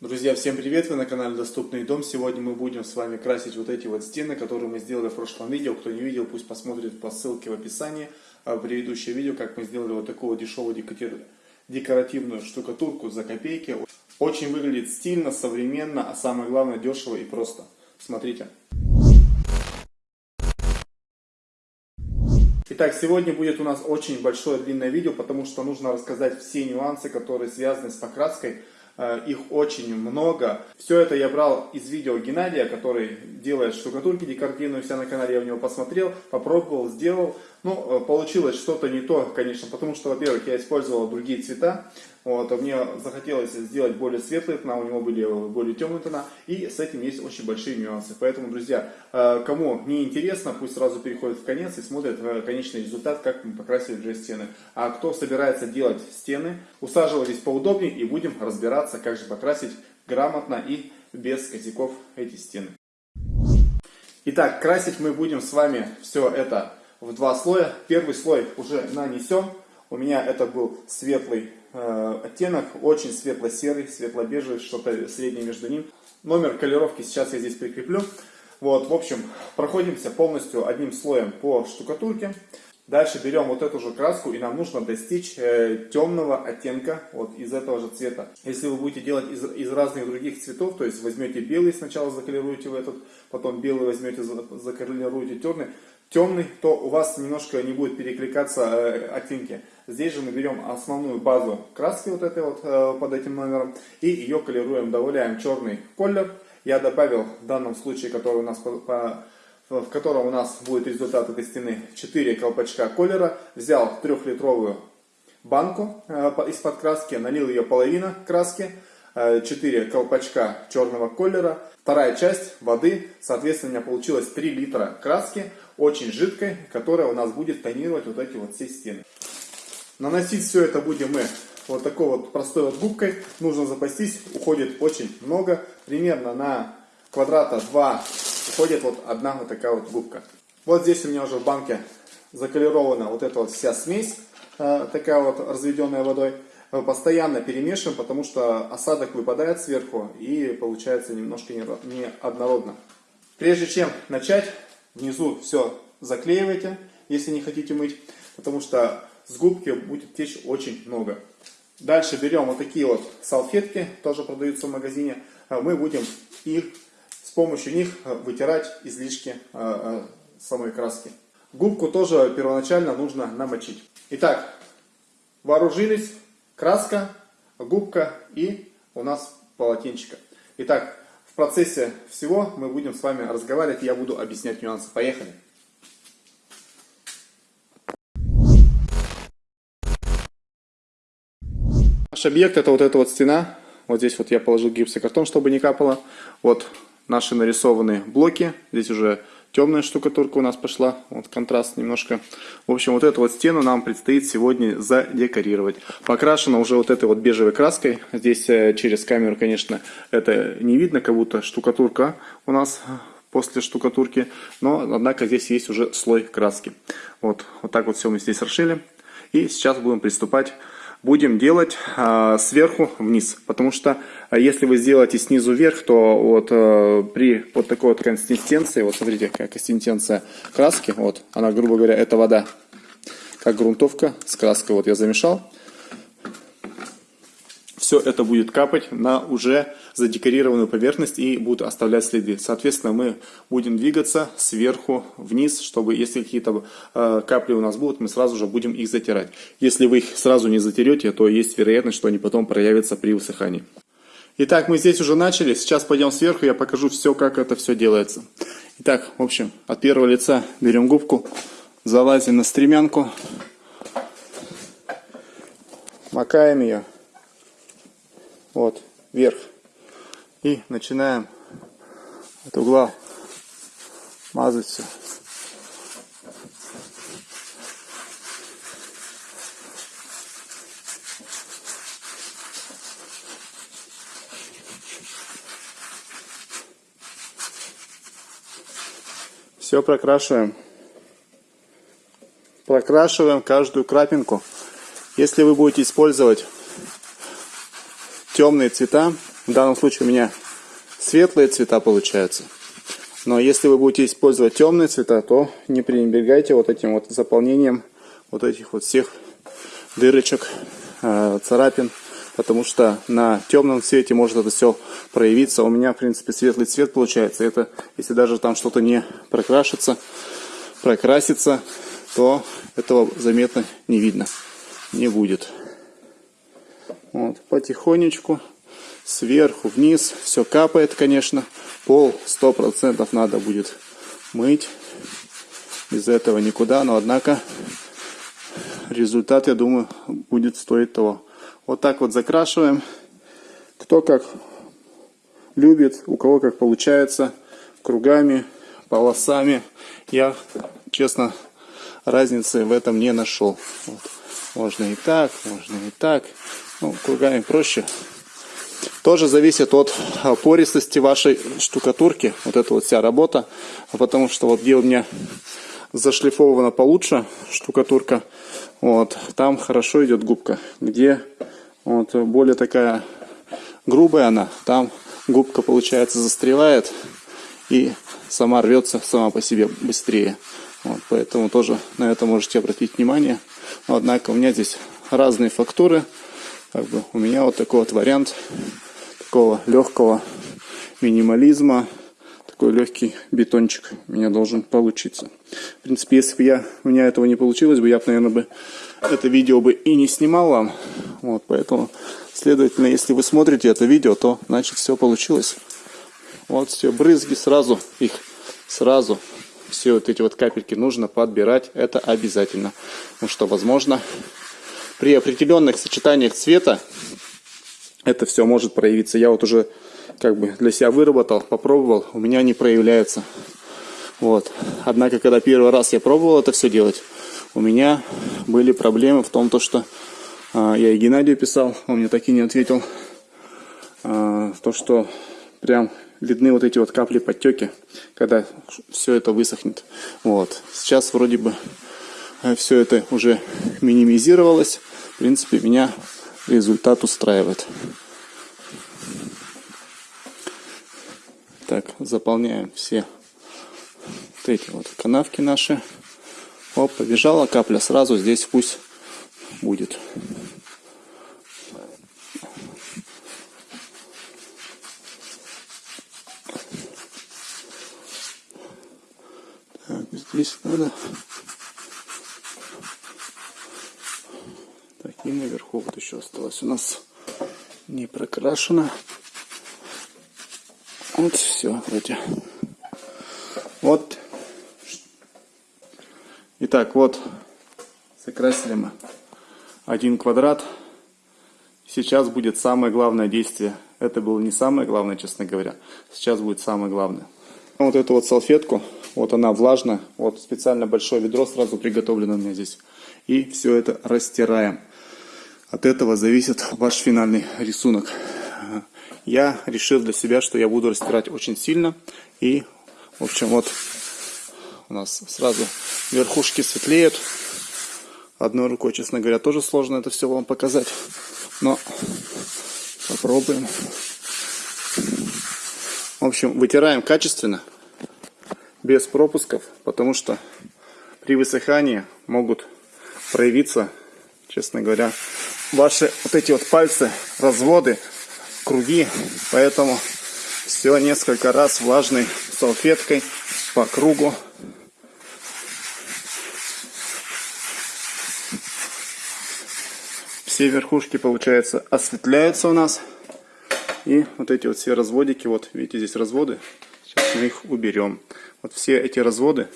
Друзья, всем привет! Вы на канале Доступный дом. Сегодня мы будем с вами красить вот эти вот стены, которые мы сделали в прошлом видео. Кто не видел, пусть посмотрит по ссылке в описании а, предыдущее видео, как мы сделали вот такую дешевую декоративную штукатурку за копейки. Очень выглядит стильно, современно, а самое главное дешево и просто. Смотрите. Итак, сегодня будет у нас очень большое длинное видео, потому что нужно рассказать все нюансы, которые связаны с покраской их очень много. Все это я брал из видео Геннадия, который делает штукатурки декоративные, вся на канале я в него посмотрел, попробовал, сделал. Ну, э, получилось что-то не то, конечно, потому что, во-первых, я использовал другие цвета, вот, а мне захотелось сделать более светлые тона, у него были более темные тона, и с этим есть очень большие нюансы. Поэтому, друзья, э, кому не интересно, пусть сразу переходит в конец и смотрит э, конечный результат, как мы покрасили уже стены. А кто собирается делать стены, усаживайтесь поудобнее и будем разбираться, как же покрасить грамотно и без косяков эти стены. Итак, красить мы будем с вами все это в два слоя. Первый слой уже нанесем. У меня это был светлый э, оттенок, очень светло-серый, светло-бежевый, что-то среднее между ним. Номер колеровки сейчас я здесь прикреплю. Вот, в общем, проходимся полностью одним слоем по штукатурке. Дальше берем вот эту же краску и нам нужно достичь э, темного оттенка вот из этого же цвета. Если вы будете делать из, из разных других цветов, то есть возьмете белый сначала заколируете в этот, потом белый возьмете заколируете черный, темный, то у вас немножко не будет перекликаться э, оттенки. Здесь же мы берем основную базу краски вот этой вот э, под этим номером и ее колируем, добавляем черный колер. Я добавил в данном случае, который у нас по, по, в котором у нас будет результат этой стены, 4 колпачка колера. Взял трехлитровую банку э, из-под краски, налил ее половина краски, 4 колпачка черного колера, вторая часть воды, соответственно у меня получилось 3 литра краски очень жидкой, которая у нас будет тонировать вот эти вот все стены. Наносить все это будем мы вот такой вот простой вот губкой. Нужно запастись, уходит очень много. Примерно на квадрата 2 уходит вот одна вот такая вот губка. Вот здесь у меня уже в банке заколирована вот эта вот вся смесь, э, такая вот разведенная водой. Постоянно перемешиваем, потому что осадок выпадает сверху и получается немножко неоднородно. Прежде чем начать, Внизу все заклеивайте, если не хотите мыть, потому что с губки будет течь очень много. Дальше берем вот такие вот салфетки, тоже продаются в магазине. А мы будем их с помощью них вытирать излишки а, самой краски. Губку тоже первоначально нужно намочить. Итак, вооружились. Краска, губка и у нас полотенчика. Итак, в процессе всего мы будем с вами разговаривать, я буду объяснять нюансы. Поехали! Наш объект это вот эта вот стена. Вот здесь вот я положил гипсокартон, чтобы не капало. Вот наши нарисованные блоки. Здесь уже темная штукатурка у нас пошла, вот контраст немножко. В общем, вот эту вот стену нам предстоит сегодня задекорировать. Покрашена уже вот этой вот бежевой краской. Здесь э, через камеру, конечно, это не видно, как будто штукатурка у нас после штукатурки. Но, однако, здесь есть уже слой краски. Вот, вот так вот все мы здесь расшили. И сейчас будем приступать будем делать а, сверху вниз. Потому что а, если вы сделаете снизу вверх, то вот а, при вот такой вот консистенции, вот смотрите, какая консистенция краски, вот она, грубо говоря, это вода, как грунтовка с краской. Вот я замешал все это будет капать на уже задекорированную поверхность и будут оставлять следы. Соответственно, мы будем двигаться сверху вниз, чтобы если какие-то э, капли у нас будут, мы сразу же будем их затирать. Если вы их сразу не затерете, то есть вероятность, что они потом проявятся при высыхании. Итак, мы здесь уже начали. Сейчас пойдем сверху, я покажу все, как это все делается. Итак, в общем, от первого лица берем губку, залазим на стремянку, макаем ее вот, вверх. И начинаем от угла мазать все. Все прокрашиваем. Прокрашиваем каждую крапинку. Если вы будете использовать темные цвета, В данном случае у меня светлые цвета получаются. Но если вы будете использовать темные цвета, то не пренебрегайте вот этим вот заполнением вот этих вот всех дырочек, э, царапин, потому что на темном цвете может это все проявиться. У меня, в принципе, светлый цвет получается. Это, если даже там что-то не прокрашится, прокрасится, то этого заметно не видно, не будет. Вот, потихонечку, сверху вниз, все капает, конечно. Пол сто процентов надо будет мыть. Без этого никуда, но однако результат, я думаю, будет стоить того. Вот так вот закрашиваем. Кто как любит, у кого как получается, кругами, полосами. Я, честно, разницы в этом не нашел. Вот. Можно и так, можно и так. Ну, кругами проще. Тоже зависит от пористости вашей штукатурки. Вот эта вот вся работа. Потому что вот где у меня зашлифована получше штукатурка, вот, там хорошо идет губка. Где вот, более такая грубая она, там губка, получается, застревает и сама рвется сама по себе быстрее. Вот, поэтому тоже на это можете обратить внимание. Однако у меня здесь разные фактуры. Как бы у меня вот такой вот вариант такого легкого минимализма. Такой легкий бетончик у меня должен получиться. В принципе, если бы я, у меня этого не получилось бы, я бы, наверное, бы это видео бы и не снимал вам. Вот, поэтому, следовательно, если вы смотрите это видео, то значит все получилось. Вот все брызги сразу, их сразу все вот эти вот капельки нужно подбирать, это обязательно. Потому что, возможно, при определенных сочетаниях цвета это все может проявиться. Я вот уже как бы для себя выработал, попробовал, у меня не проявляется. Вот. Однако, когда первый раз я пробовал это все делать, у меня были проблемы в том, то, что э, я и Геннадию писал, он мне так и не ответил, э, то, что прям видны вот эти вот капли подтеки, когда все это высохнет. Вот. Сейчас вроде бы э, все это уже минимизировалось. Принципе, меня результат устраивает. Так, заполняем все вот эти вот канавки наши. Оп, побежала капля, сразу здесь пусть будет. здесь надо. Так, и наверху вот еще осталось у нас не прокрашено. Вот все, вроде. Вот. Итак, вот закрасили мы один квадрат. Сейчас будет самое главное действие. Это было не самое главное, честно говоря. Сейчас будет самое главное. Вот эту вот салфетку вот она влажная. Вот специально большое ведро сразу приготовлено у меня здесь. И все это растираем. От этого зависит ваш финальный рисунок. Я решил для себя, что я буду растирать очень сильно. И, в общем, вот у нас сразу верхушки светлеют. Одной рукой, честно говоря, тоже сложно это все вам показать. Но попробуем. В общем, вытираем качественно без пропусков, потому что при высыхании могут проявиться, честно говоря, ваши вот эти вот пальцы, разводы, круги, поэтому все несколько раз влажной салфеткой по кругу. Все верхушки, получается, осветляются у нас. И вот эти вот все разводики, вот видите, здесь разводы, сейчас мы их уберем. Вот все эти разводы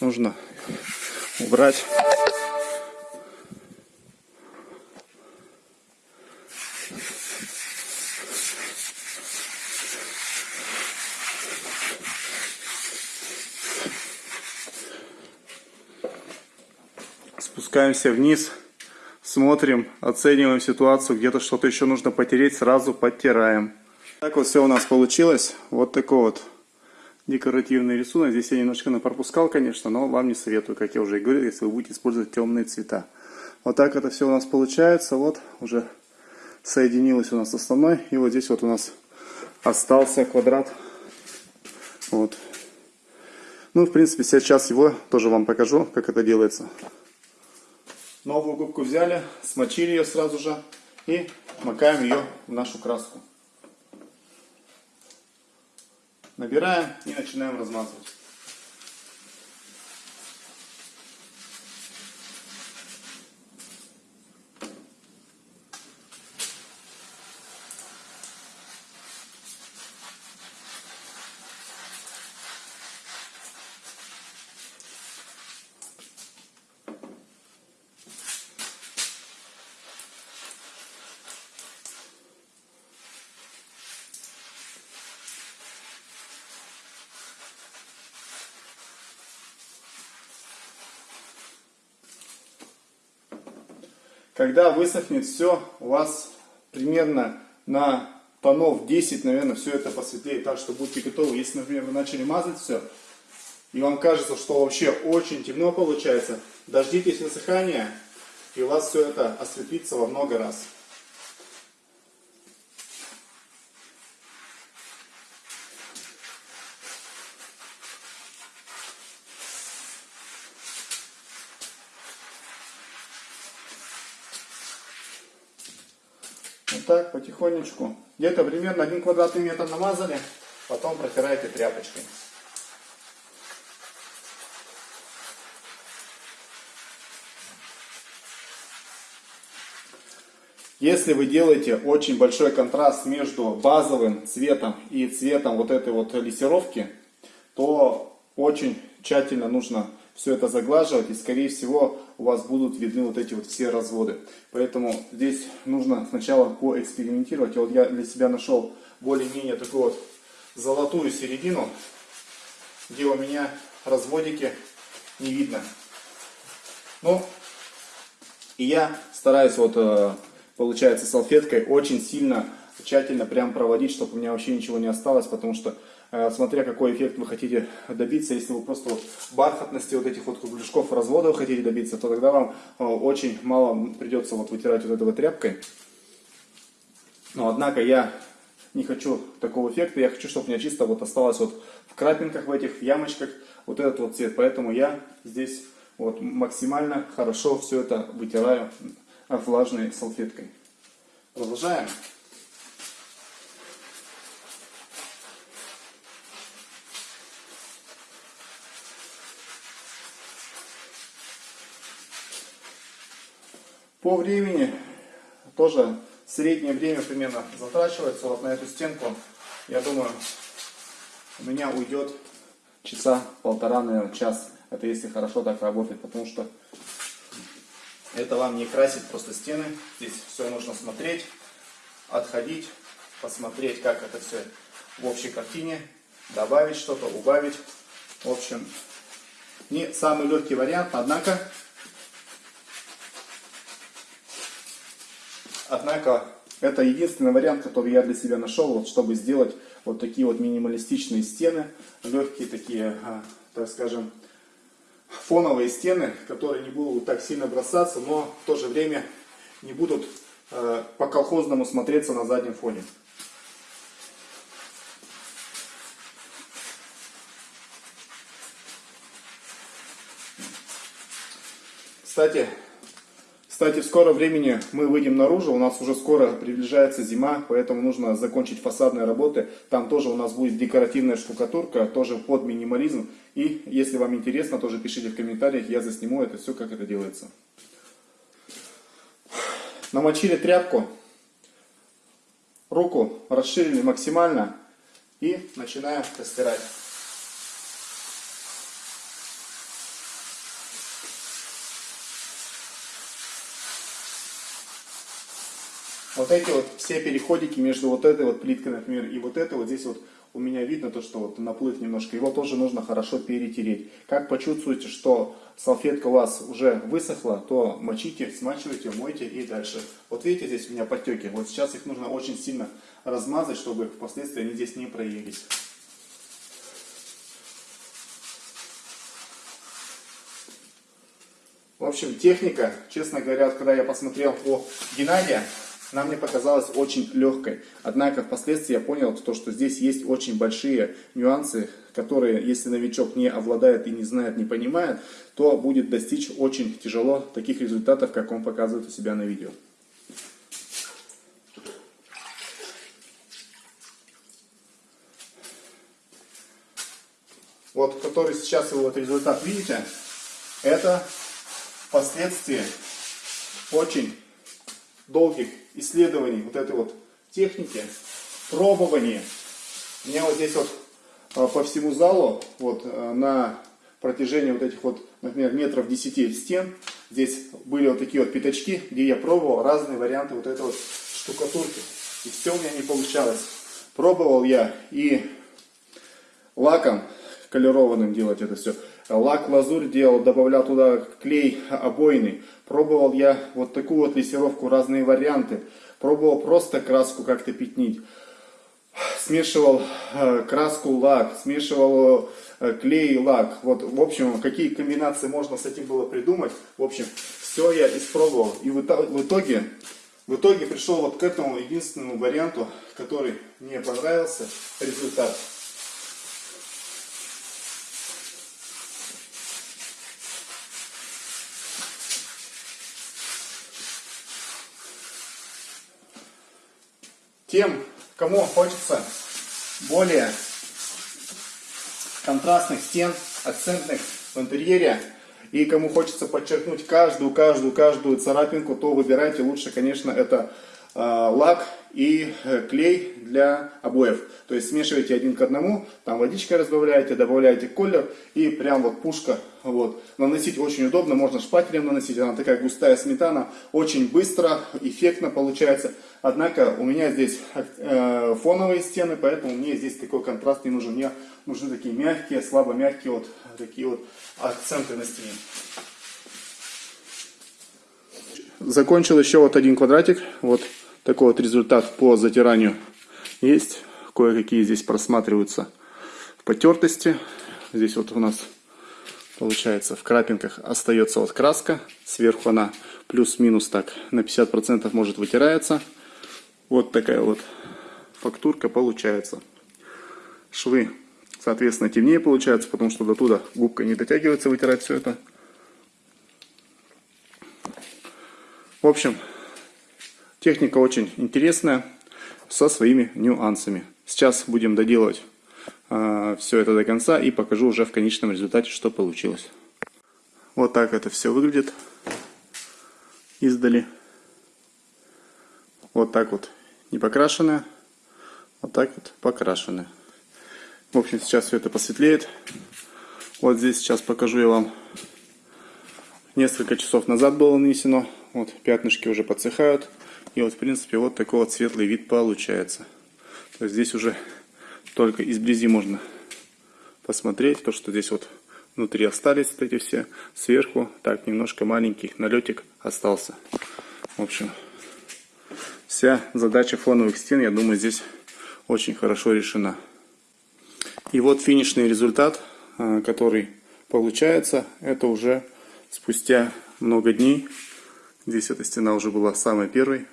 нужно убрать. Спускаемся вниз, смотрим, оцениваем ситуацию, где-то что-то еще нужно потереть, сразу подтираем. Так вот все у нас получилось. Вот такой вот декоративный рисунок. Здесь я немножко напропускал, конечно, но вам не советую, как я уже и говорил, если вы будете использовать темные цвета. Вот так это все у нас получается. Вот уже соединилась у нас основной. И вот здесь вот у нас остался квадрат. Вот. Ну, в принципе, сейчас его тоже вам покажу, как это делается. Новую губку взяли, смочили ее сразу же и макаем ее в нашу краску. Набираем и начинаем размазывать. Когда высохнет все, у вас примерно на тонов 10, наверное, все это посветлеет так, что будете готовы. Если, например, вы начали мазать все, и вам кажется, что вообще очень темно получается, дождитесь высыхания, и у вас все это осветлится во много раз. Вот так, потихонечку. Где-то примерно один квадратный метр намазали, потом протираете тряпочкой. Если вы делаете очень большой контраст между базовым цветом и цветом вот этой вот лессировки, то очень тщательно нужно все это заглаживать, и скорее всего у вас будут видны вот эти вот все разводы. Поэтому здесь нужно сначала поэкспериментировать. И вот я для себя нашел более-менее такую вот золотую середину, где у меня разводики не видно. Ну, и я стараюсь вот, э, получается, салфеткой очень сильно, тщательно прям проводить, чтобы у меня вообще ничего не осталось, потому что Э, смотря какой эффект вы хотите добиться. Если вы просто вот бархатности вот этих вот кругляшков разводов хотите добиться, то тогда вам э, очень мало придется вот вытирать вот этой тряпкой. Но однако я не хочу такого эффекта, я хочу, чтобы у меня чисто вот осталось вот в крапинках, в этих ямочках вот этот вот цвет. Поэтому я здесь вот максимально хорошо все это вытираю влажной салфеткой. Продолжаем. По времени тоже среднее время примерно затрачивается вот на эту стенку. Я думаю, у меня уйдет часа полтора, наверное, час. Это если хорошо так работать, потому что это вам не красить просто стены. Здесь все нужно смотреть, отходить, посмотреть, как это все в общей картине, добавить что-то, убавить. В общем, не самый легкий вариант, однако Однако это единственный вариант, который я для себя нашел, вот, чтобы сделать вот такие вот минималистичные стены, легкие такие, а, так скажем, фоновые стены, которые не будут так сильно бросаться, но в то же время не будут э, по-колхозному смотреться на заднем фоне. Кстати, кстати, в скором времени мы выйдем наружу, у нас уже скоро приближается зима, поэтому нужно закончить фасадные работы. Там тоже у нас будет декоративная штукатурка, тоже под минимализм. И если вам интересно, тоже пишите в комментариях, я засниму это все, как это делается. Намочили тряпку, руку расширили максимально и начинаем растирать. Вот эти вот все переходики между вот этой вот плиткой, например, и вот этой вот здесь вот у меня видно то, что вот наплыв немножко, его тоже нужно хорошо перетереть. Как почувствуете, что салфетка у вас уже высохла, то мочите, смачивайте, мойте и дальше. Вот видите, здесь у меня подтеки. Вот сейчас их нужно очень сильно размазать, чтобы впоследствии они здесь не проявились. В общем, техника, честно говоря, когда я посмотрел по Геннадия, она мне показалась очень легкой. Однако впоследствии я понял, то, что здесь есть очень большие нюансы, которые, если новичок не обладает и не знает, не понимает, то будет достичь очень тяжело таких результатов, как он показывает у себя на видео. Вот, который сейчас вы вот результат видите, это впоследствии очень долгих исследований вот этой вот техники, пробований. У меня вот здесь вот а, по всему залу, вот а, на протяжении вот этих вот, например, метров 10 стен, здесь были вот такие вот пятачки, где я пробовал разные варианты вот этой вот штукатурки. И все у меня не получалось. Пробовал я и лаком колерованным делать это все. Лак-лазурь делал, добавлял туда клей обойный. Пробовал я вот такую вот лессировку, разные варианты. Пробовал просто краску как-то пятнить. Смешивал э, краску лак, смешивал э, клей лак. Вот, в общем, какие комбинации можно с этим было придумать. В общем, все я испробовал. И в итоге, в итоге пришел вот к этому единственному варианту, который мне понравился. Результат. Тем, кому хочется более контрастных стен, акцентных в интерьере, и кому хочется подчеркнуть каждую, каждую, каждую царапинку, то выбирайте лучше, конечно, это лак и э, клей для обоев. То есть смешиваете один к одному, там водичкой разбавляете, добавляете колер и прям вот пушка. Вот. Наносить очень удобно, можно шпателем наносить, она такая густая сметана, очень быстро, эффектно получается. Однако у меня здесь э, фоновые стены, поэтому мне здесь такой контраст не нужен. Мне нужны такие мягкие, слабо мягкие вот такие вот акценты на стене. Закончил еще вот один квадратик. Вот такой вот результат по затиранию есть. Кое-какие здесь просматриваются потертости. Здесь вот у нас получается в крапинках остается вот краска. Сверху она плюс-минус так на 50% может вытирается. Вот такая вот фактурка получается. Швы, соответственно, темнее получается, потому что до туда губка не дотягивается вытирать все это. В общем, техника очень интересная со своими нюансами. Сейчас будем доделать э, все это до конца и покажу уже в конечном результате, что получилось. Вот так это все выглядит издали. Вот так вот не покрашенное, вот так вот покрашенное. В общем, сейчас все это посветлеет. Вот здесь сейчас покажу я вам. Несколько часов назад было нанесено. Вот пятнышки уже подсыхают. И вот, в принципе, вот такой вот светлый вид получается. То есть здесь уже только изблизи можно посмотреть, то, что здесь вот внутри остались вот эти все. Сверху, так, немножко маленький налетик остался. В общем, вся задача фоновых стен, я думаю, здесь очень хорошо решена. И вот финишный результат, а, который получается, это уже спустя много дней. Здесь эта стена уже была самой первой,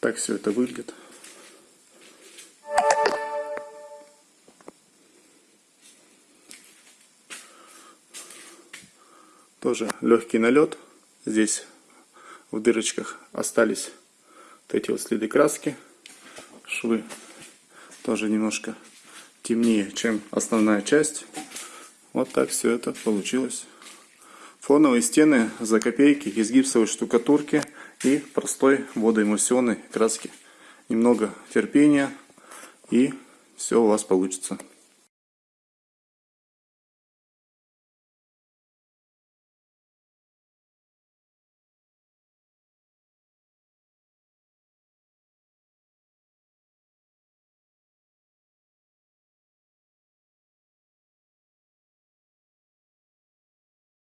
так все это выглядит. Тоже легкий налет. Здесь в дырочках остались вот эти вот следы краски. Швы тоже немножко темнее, чем основная часть. Вот так все это получилось. Фоновые стены за копейки из гипсовой штукатурки и простой водоэмульсионной краски. Немного терпения и все у вас получится.